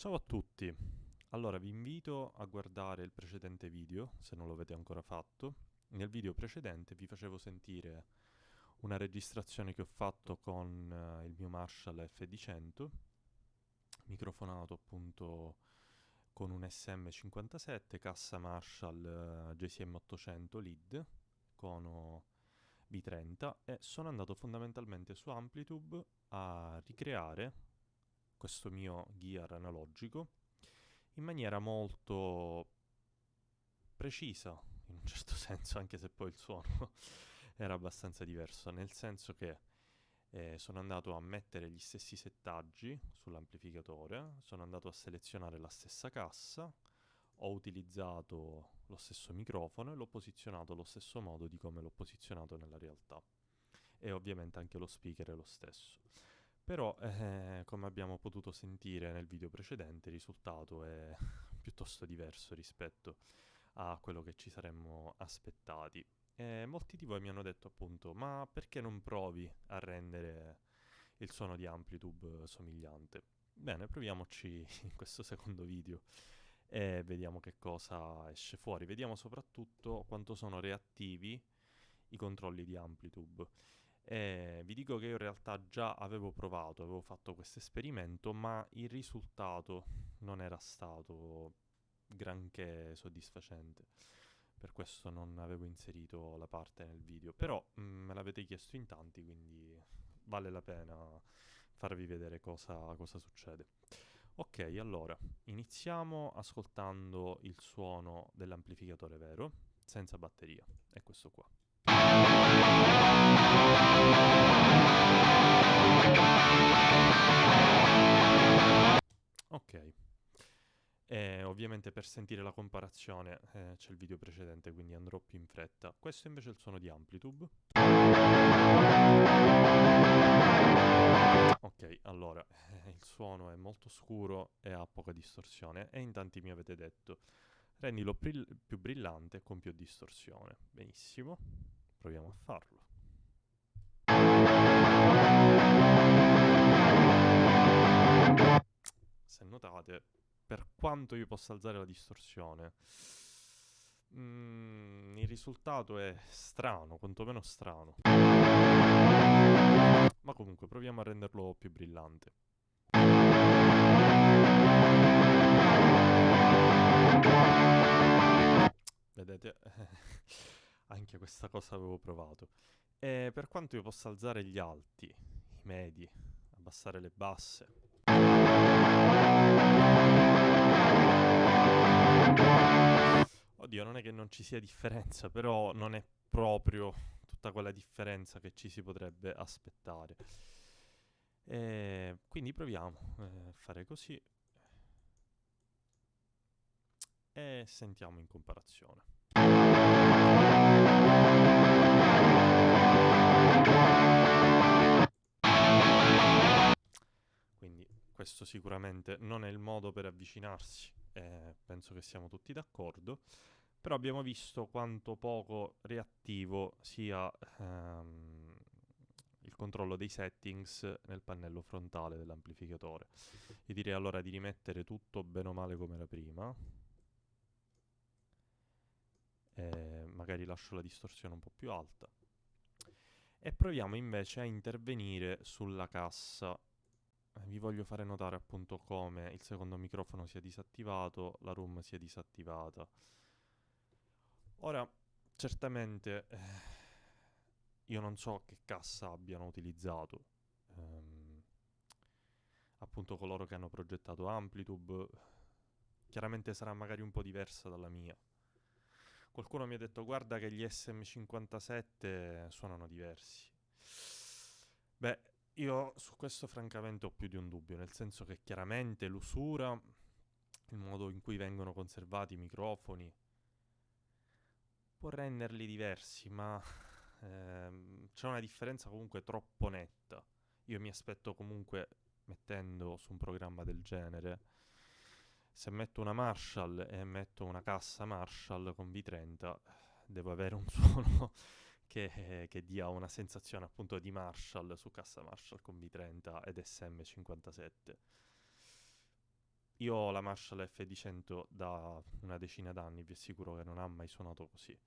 Ciao a tutti, allora vi invito a guardare il precedente video, se non lo avete ancora fatto. Nel video precedente vi facevo sentire una registrazione che ho fatto con uh, il mio Marshall FD100, microfonato appunto con un SM57, cassa Marshall uh, JCM 800 lead, cono V30 e sono andato fondamentalmente su Amplitube a ricreare questo mio gear analogico in maniera molto precisa, in un certo senso, anche se poi il suono era abbastanza diverso, nel senso che eh, sono andato a mettere gli stessi settaggi sull'amplificatore, sono andato a selezionare la stessa cassa, ho utilizzato lo stesso microfono e l'ho posizionato allo stesso modo di come l'ho posizionato nella realtà. E ovviamente anche lo speaker è lo stesso. Però, eh, come abbiamo potuto sentire nel video precedente, il risultato è piuttosto diverso rispetto a quello che ci saremmo aspettati. E molti di voi mi hanno detto appunto, ma perché non provi a rendere il suono di Amplitube somigliante? Bene, proviamoci in questo secondo video e vediamo che cosa esce fuori. Vediamo soprattutto quanto sono reattivi i controlli di Amplitube. E vi dico che io in realtà già avevo provato, avevo fatto questo esperimento, ma il risultato non era stato granché soddisfacente. Per questo non avevo inserito la parte nel video. Però mh, mm, me l'avete chiesto in tanti, quindi vale la pena farvi vedere cosa, cosa succede. Ok, allora, iniziamo ascoltando il suono dell'amplificatore vero, senza batteria. È questo qua. Ok. E ovviamente per sentire la comparazione eh, c'è il video precedente, quindi andrò più in fretta. Questo invece è il suono di Amplitube. Ok, allora, eh, il suono è molto scuro e ha poca distorsione e in tanti mi avete detto rendilo più brillante con più distorsione. Benissimo, proviamo a farlo. Se notate, per quanto io possa alzare la distorsione, mm, il risultato è strano, quantomeno strano. Ma comunque, proviamo a renderlo più brillante. Vedete? Anche questa cosa avevo provato. E per quanto io possa alzare gli alti, i medi, abbassare le basse. Oddio, non è che non ci sia differenza, però non è proprio tutta quella differenza che ci si potrebbe aspettare. E quindi proviamo eh, a fare così e sentiamo in comparazione. Quindi questo sicuramente non è il modo per avvicinarsi, eh, penso che siamo tutti d'accordo, però abbiamo visto quanto poco reattivo sia ehm, il controllo dei settings nel pannello frontale dell'amplificatore. Io direi allora di rimettere tutto bene o male come era prima, eh, magari lascio la distorsione un po' più alta. E proviamo invece a intervenire sulla cassa. Eh, vi voglio fare notare appunto come il secondo microfono sia disattivato la room sia disattivata. Ora certamente eh, io non so che cassa abbiano utilizzato. Ehm, appunto coloro che hanno progettato Amplitube chiaramente sarà magari un po' diversa dalla mia Qualcuno mi ha detto guarda che gli SM57 suonano diversi. Beh, io su questo francamente ho più di un dubbio, nel senso che chiaramente l'usura, il modo in cui vengono conservati i microfoni, può renderli diversi, ma ehm, c'è una differenza comunque troppo netta. Io mi aspetto comunque, mettendo su un programma del genere, se metto una Marshall e metto una cassa Marshall con V30 devo avere un suono che, che, dia una sensazione appunto di Marshall su cassa Marshall con V30 ed SM57 io ho la Marshall FD100 da una decina d'anni, vi assicuro che non ha mai suonato così.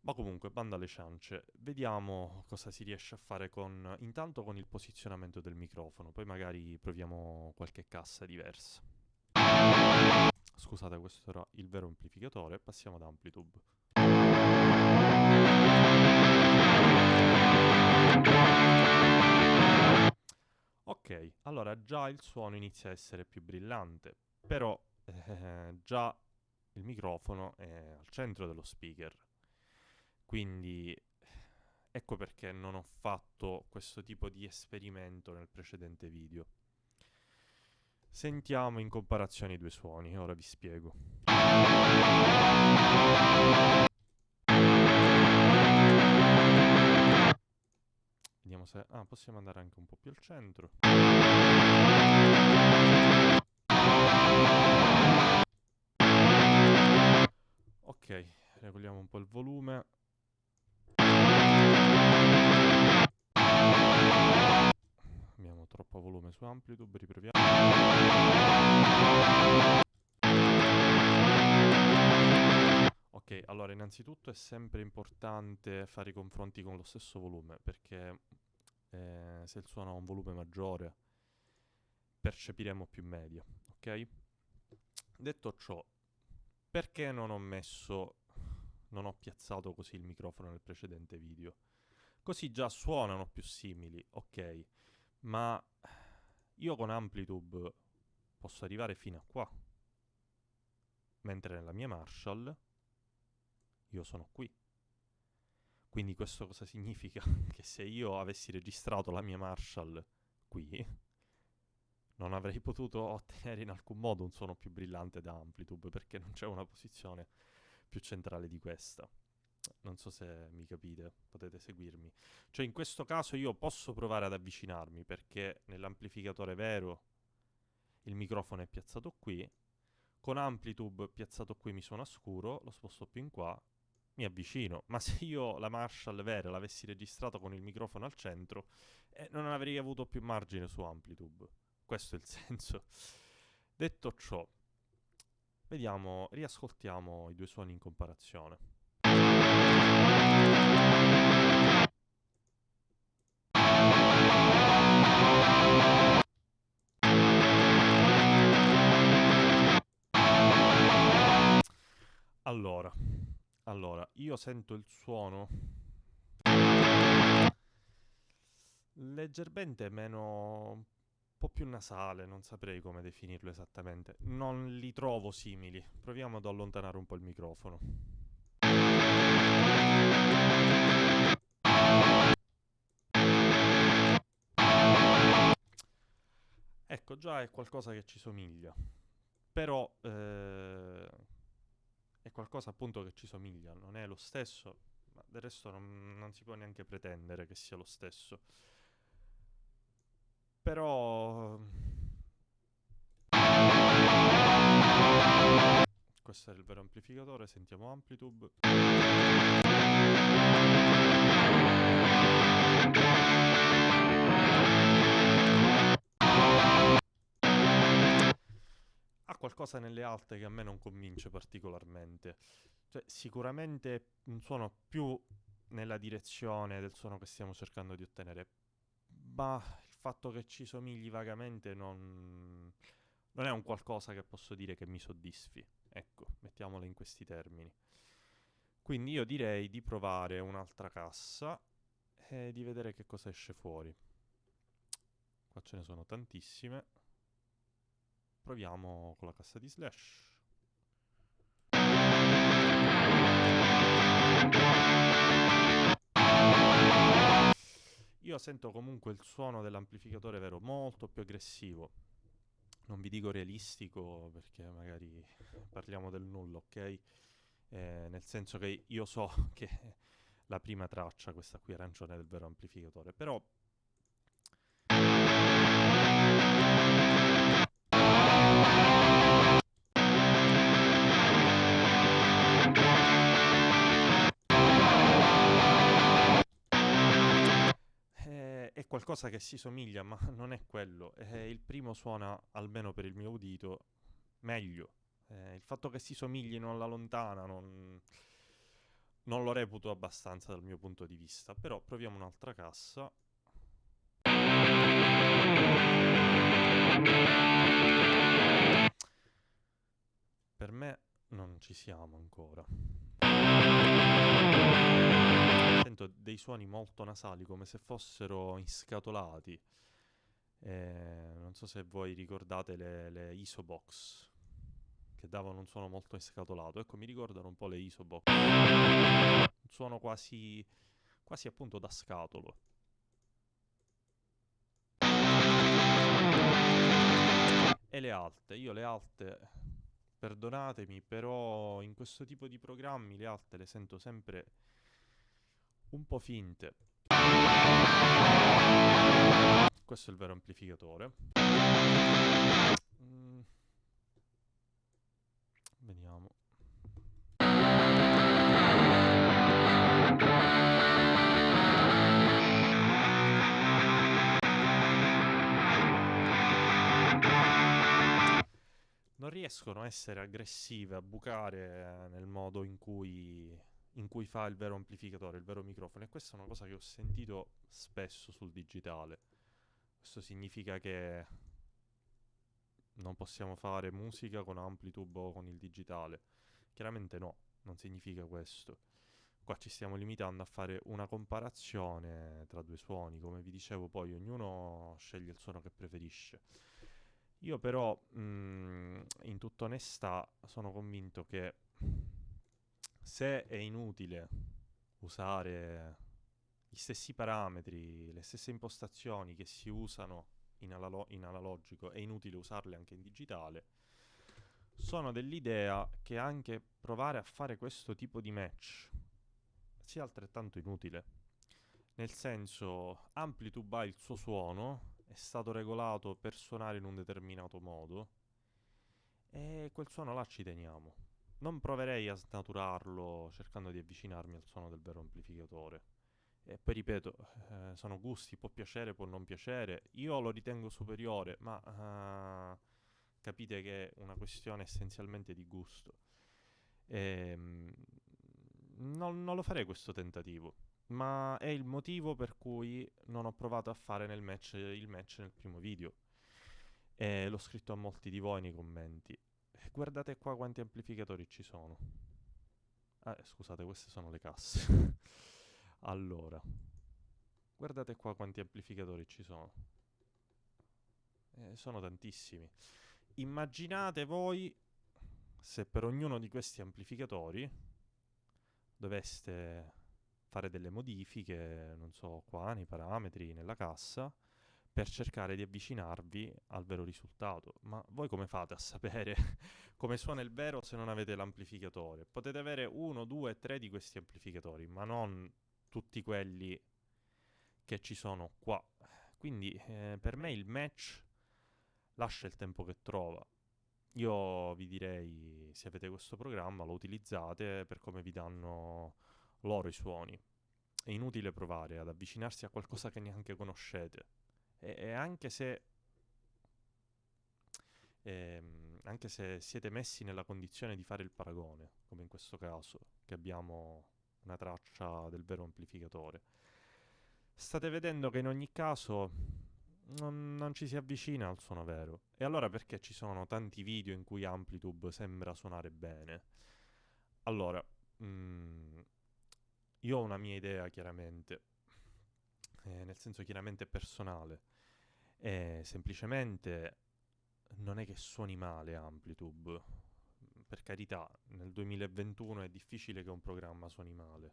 Ma comunque, banda alle ciance, vediamo cosa si riesce a fare con, intanto con il posizionamento del microfono, poi magari proviamo qualche cassa diversa. Scusate, questo era il vero amplificatore, passiamo ad Amplitube. Ok, allora già il suono inizia a essere più brillante, però eh, già il microfono è al centro dello speaker. Quindi ecco perché non ho fatto questo tipo di esperimento nel precedente video. Sentiamo in comparazione i due suoni, ora vi spiego. Vediamo se... Ah, possiamo andare anche un po' più al centro. Ok, regoliamo un po' il volume. Troppo volume su Amplitude, riproviamo. Ok, allora innanzitutto è sempre importante fare i confronti con lo stesso volume perché eh, se il suono ha un volume maggiore percepiremo più media, ok? Detto ciò, perché non ho messo, non ho piazzato così il microfono nel precedente video? Così già suonano più simili, ok? Ma io con Amplitude posso arrivare fino a qua, mentre nella mia Marshall io sono qui. Quindi questo cosa significa? che se io avessi registrato la mia Marshall qui, non avrei potuto ottenere in alcun modo un suono più brillante da Amplitude, perché non c'è una posizione più centrale di questa. Non so se mi capite, potete seguirmi. Cioè in questo caso io posso provare ad avvicinarmi, perché nell'amplificatore vero il microfono è piazzato qui, con Amplitude piazzato qui mi suona scuro, lo sposto più in qua mi avvicino, ma se io la Marshall vera l'avessi registrato con il microfono al centro, eh, non avrei avuto più margine su Amplitude. Questo è il senso. Detto ciò, vediamo, riascoltiamo i due suoni in comparazione. Allora, allora, io sento il suono leggermente meno... un po' più nasale, non saprei come definirlo esattamente. Non li trovo simili. Proviamo ad allontanare un po' il microfono. Ecco, già è qualcosa che ci somiglia. Però... Eh è qualcosa appunto che ci somiglia, non è lo stesso, ma del resto non, non si può neanche pretendere che sia lo stesso. Però... Questo è il vero amplificatore, sentiamo Amplitude. Qualcosa nelle alte che a me non convince particolarmente. Cioè, sicuramente un suono più nella direzione del suono che stiamo cercando di ottenere, ma il fatto che ci somigli vagamente non, non è un qualcosa che posso dire che mi soddisfi. Ecco, mettiamola in questi termini. Quindi io direi di provare un'altra cassa e di vedere che cosa esce fuori. Qua ce ne sono tantissime. Proviamo con la cassa di slash. Io sento comunque il suono dell'amplificatore vero molto più aggressivo. Non vi dico realistico perché magari parliamo del nulla, ok? Eh, nel senso che io so che la prima traccia, questa qui arancione, del vero amplificatore, però qualcosa che si somiglia, ma non è quello. Eh, il primo suona, almeno per il mio udito, meglio. Eh, il fatto che si somiglino alla lontana non, non lo reputo abbastanza dal mio punto di vista. Però proviamo un'altra cassa. Per me non ci siamo ancora. Sento dei suoni molto nasali, come se fossero inscatolati. Eh, non so se voi ricordate le, le Isobox, che davano un suono molto inscatolato. Ecco, mi ricordano un po' le Isobox. Un suono quasi, quasi appunto da scatolo. E le alte, io le alte, perdonatemi, però in questo tipo di programmi le alte le sento sempre un po' finte. Questo è il vero amplificatore. Mm. Vediamo. Non riescono a essere aggressive, a bucare nel modo in cui in cui fa il vero amplificatore, il vero microfono. E questa è una cosa che ho sentito spesso sul digitale. Questo significa che non possiamo fare musica con Amplitube o con il digitale. Chiaramente no, non significa questo. Qua ci stiamo limitando a fare una comparazione tra due suoni, come vi dicevo poi ognuno sceglie il suono che preferisce. Io però, mh, mm, in tutta onestà, sono convinto che se è inutile usare gli stessi parametri, le stesse impostazioni che si usano in, analo- in analogico, è inutile usarle anche in digitale, sono dell'idea che anche provare a fare questo tipo di match sia altrettanto inutile. Nel senso, Amplitude ha il suo suono, è stato regolato per suonare in un determinato modo, e quel suono là ci teniamo. Non proverei a snaturarlo cercando di avvicinarmi al suono del vero amplificatore. E poi ripeto, eh, sono gusti, può piacere, può non piacere. Io lo ritengo superiore, ma uh, capite che è una questione essenzialmente di gusto. E, um, non, non lo farei questo tentativo, ma è il motivo per cui non ho provato a fare match, il match nel primo video. E l'ho scritto a molti di voi nei commenti guardate qua quanti amplificatori ci sono. Ah, scusate, queste sono le casse. allora, guardate qua quanti amplificatori ci sono. Eh, sono tantissimi. Immaginate voi se per ognuno di questi amplificatori doveste fare delle modifiche, non so, qua nei parametri, nella cassa, per cercare di avvicinarvi al vero risultato. Ma voi come fate a sapere come suona il vero se non avete l'amplificatore? Potete avere uno, due, tre di questi amplificatori, ma non tutti quelli che ci sono qua. Quindi eh, per me il match lascia il tempo che trova. Io vi direi, se avete questo programma, lo utilizzate per come vi danno loro i suoni. È inutile provare ad avvicinarsi a qualcosa che neanche conoscete e, e anche se ehm, anche se siete messi nella condizione di fare il paragone, come in questo caso, che abbiamo una traccia del vero amplificatore, state vedendo che in ogni caso non, non, ci si avvicina al suono vero. E allora perché ci sono tanti video in cui Amplitude sembra suonare bene? Allora, mh, mm, io ho una mia idea chiaramente, eh, nel senso chiaramente personale. E semplicemente non è che suoni male Amplitude. Per carità, nel 2021 è difficile che un programma suoni male.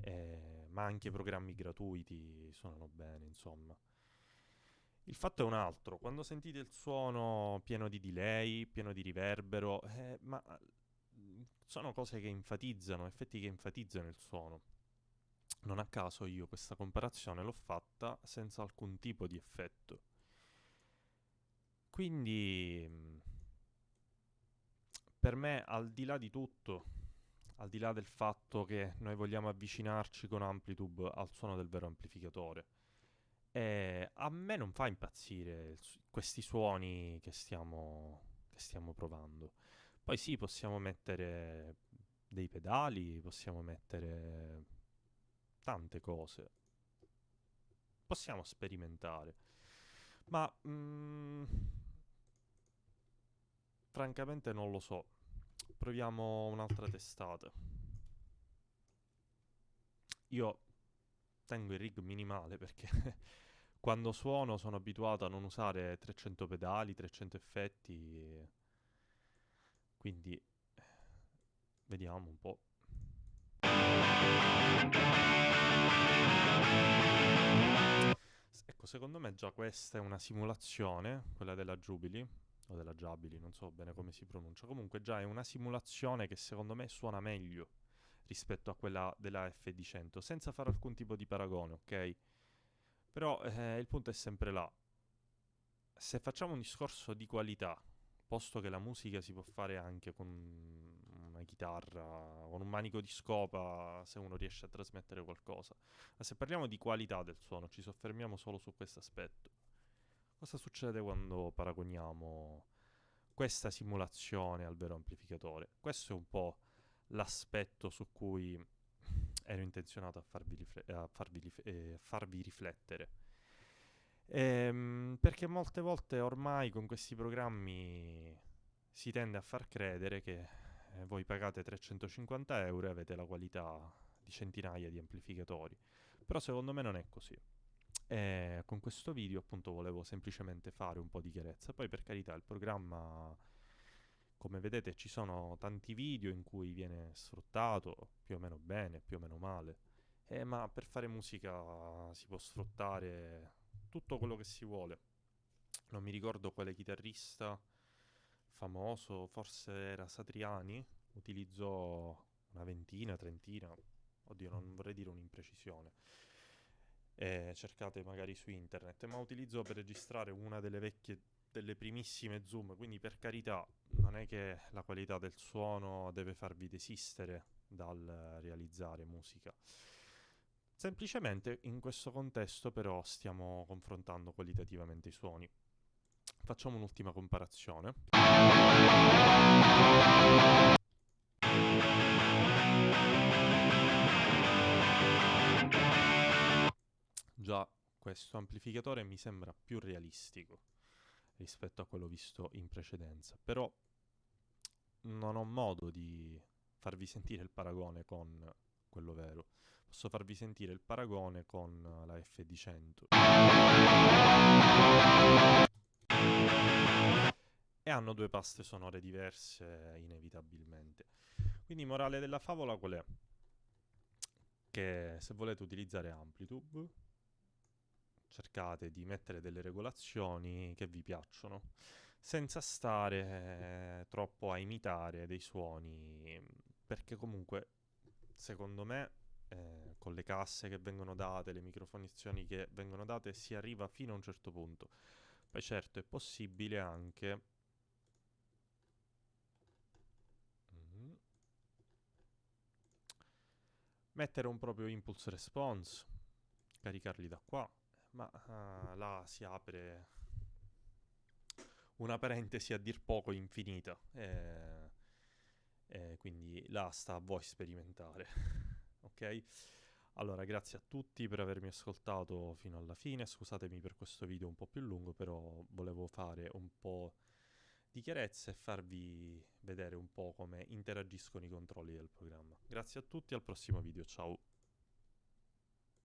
Eh, ma anche programmi gratuiti suonano bene, insomma. Il fatto è un altro, quando sentite il suono pieno di delay, pieno di riverbero, eh, ma sono cose che enfatizzano, effetti che enfatizzano il suono. Non a caso io questa comparazione l'ho fatta senza alcun tipo di effetto. Quindi, mm, per me, al di là di tutto, al di là del fatto che noi vogliamo avvicinarci con Amplitude al suono del vero amplificatore, E a me non fa impazzire su- questi suoni che stiamo, che stiamo provando. Poi sì, possiamo mettere dei pedali, possiamo mettere tante cose. Possiamo sperimentare. Ma mm, francamente non lo so. Proviamo un'altra testata. Io tengo il rig minimale perché quando suono sono abituato a non usare 300 pedali, 300 effetti. Quindi vediamo un po'. Secondo me già questa è una simulazione, quella della Jubilee, o della Jubilee, non so bene come si pronuncia. Comunque già è una simulazione che secondo me suona meglio rispetto a quella della FD100, senza fare alcun tipo di paragone, ok? Però eh, il punto è sempre là. Se facciamo un discorso di qualità, posto che la musica si può fare anche con chitarra, con un manico di scopa, se uno riesce a trasmettere qualcosa. Ma se parliamo di qualità del suono, ci soffermiamo solo su questo aspetto. Cosa succede quando paragoniamo questa simulazione al vero amplificatore? Questo è un po' l'aspetto su cui ero intenzionato a farvi, rifle- a farvi rif- eh, farvi riflettere. Ehm, perché molte volte ormai con questi programmi si tende a far credere che eh, voi pagate 350 euro e avete la qualità di centinaia di amplificatori. Però secondo me non è così. E con questo video appunto volevo semplicemente fare un po' di chiarezza. Poi per carità il programma, come vedete, ci sono tanti video in cui viene sfruttato più o meno bene, più o meno male. Eh, ma per fare musica si può sfruttare tutto quello che si vuole. Non mi ricordo quale chitarrista famoso, forse era Satriani, utilizzò una ventina, trentina, oddio non vorrei dire un'imprecisione, eh, cercate magari su internet, ma utilizzò per registrare una delle vecchie, delle primissime Zoom, quindi per carità non è che la qualità del suono deve farvi desistere dal realizzare musica. Semplicemente in questo contesto però stiamo confrontando qualitativamente i suoni. Facciamo un'ultima comparazione. Già questo amplificatore mi sembra più realistico rispetto a quello visto in precedenza, però non ho modo di farvi sentire il paragone con quello vero. Posso farvi sentire il paragone con la FD100. Hanno due paste sonore diverse inevitabilmente. Quindi morale della favola qual è? Che se volete utilizzare Amplitube cercate di mettere delle regolazioni che vi piacciono, senza stare eh, troppo a imitare dei suoni, perché comunque, secondo me, eh, con le casse che vengono date, le microfonazioni che vengono date, si arriva fino a un certo punto. Poi certo è possibile anche... Mettere un proprio impulse response, caricarli da qua, ma ah, là si apre una parentesi a dir poco infinita. E, e quindi là sta a voi sperimentare. ok? Allora, grazie a tutti per avermi ascoltato fino alla fine. Scusatemi per questo video un po' più lungo, però volevo fare un po' di chiarezza e farvi vedere un po' come interagiscono i controlli del programma. Grazie a tutti, al prossimo video, ciao!